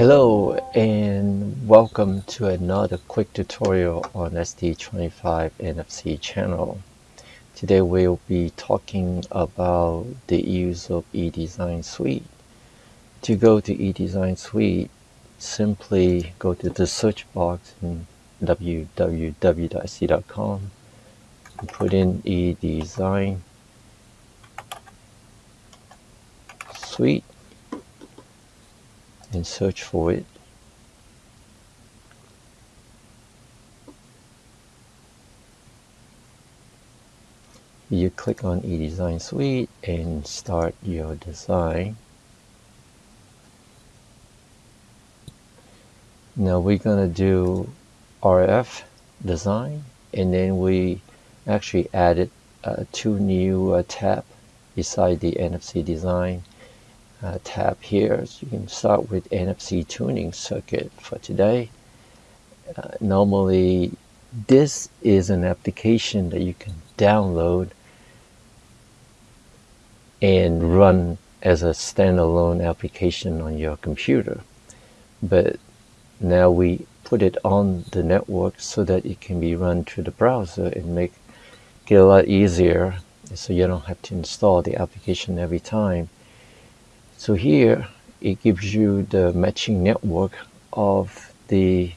Hello and welcome to another quick tutorial on ST25 NFC channel. Today we'll be talking about the use of eDesign Suite. To go to eDesign Suite, simply go to the search box in www.st.com and put in eDesign Suite search for it. You click on eDesign Suite and start your design. Now we're going to do RF design and then we actually added uh, two new uh, tab beside the NFC design uh, tab here. So you can start with NFC tuning circuit for today. Uh, normally, this is an application that you can download and run as a standalone application on your computer. But now we put it on the network so that it can be run through the browser and make it a lot easier so you don't have to install the application every time so here it gives you the matching network of the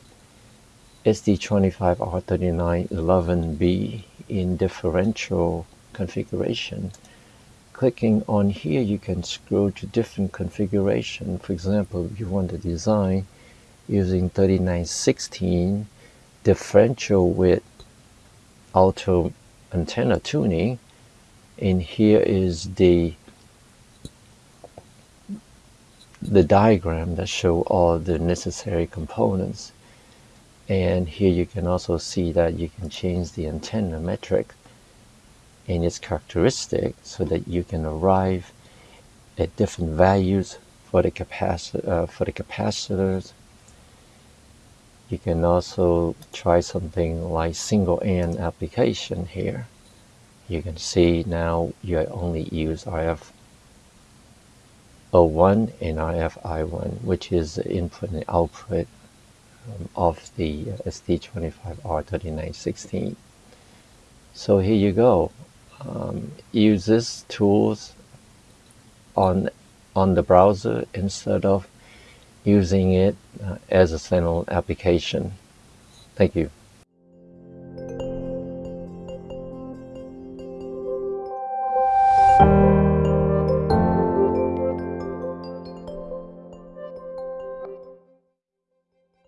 ST25R3911B in differential configuration. Clicking on here, you can scroll to different configuration. For example, if you want to design using 3916 differential with auto antenna tuning, and here is the the diagram that show all the necessary components. And here you can also see that you can change the antenna metric and its characteristic so that you can arrive at different values for the capacitor uh, for the capacitors. You can also try something like single end application here. You can see now you only use RF O1 and RFI1, which is the input and output um, of the ST25R3916. So here you go. Um, use this tools on on the browser instead of using it uh, as a standalone application. Thank you.